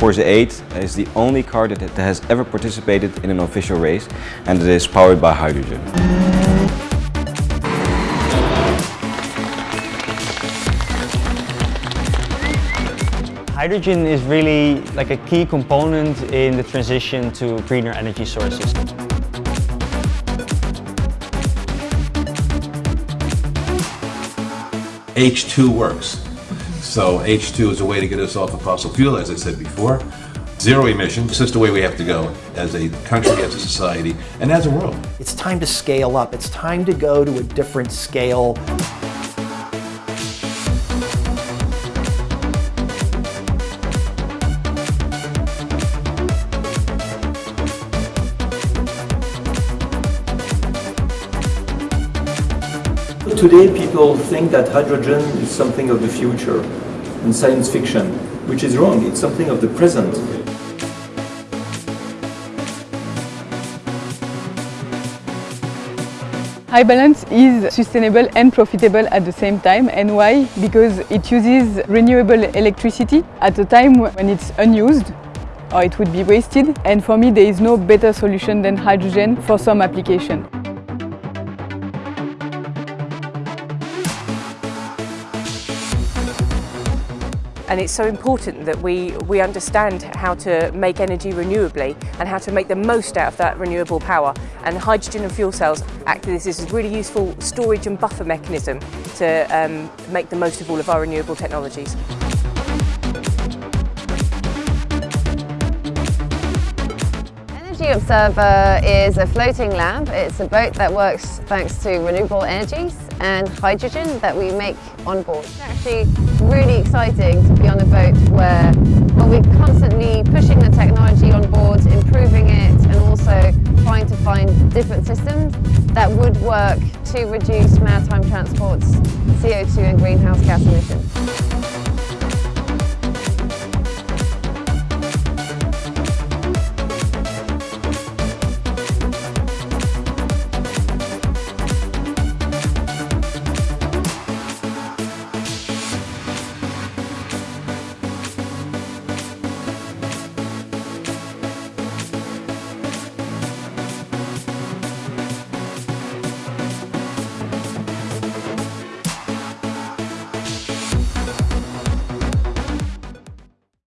Forze 8 is the only car that has ever participated in an official race and it is powered by hydrogen. Hydrogen is really like a key component in the transition to greener energy sources. H2 works. So H2 is a way to get us off of fossil fuel, as I said before. Zero emissions, just the way we have to go as a country, as a society, and as a world. It's time to scale up. It's time to go to a different scale. Today people think that hydrogen is something of the future and science fiction, which is wrong. It's something of the present. HyBalance is sustainable and profitable at the same time. And why? Because it uses renewable electricity at a time when it's unused or it would be wasted. And for me, there is no better solution than hydrogen for some application. and it's so important that we, we understand how to make energy renewably and how to make the most out of that renewable power. And hydrogen and fuel cells act as this is really useful storage and buffer mechanism to um, make the most of all of our renewable technologies. Observer is a floating lab. It's a boat that works thanks to renewable energies and hydrogen that we make on board. It's actually really exciting to be on a boat where well, we're constantly pushing the technology on board, improving it and also trying to find different systems that would work to reduce maritime transport's CO2 and greenhouse gas emissions.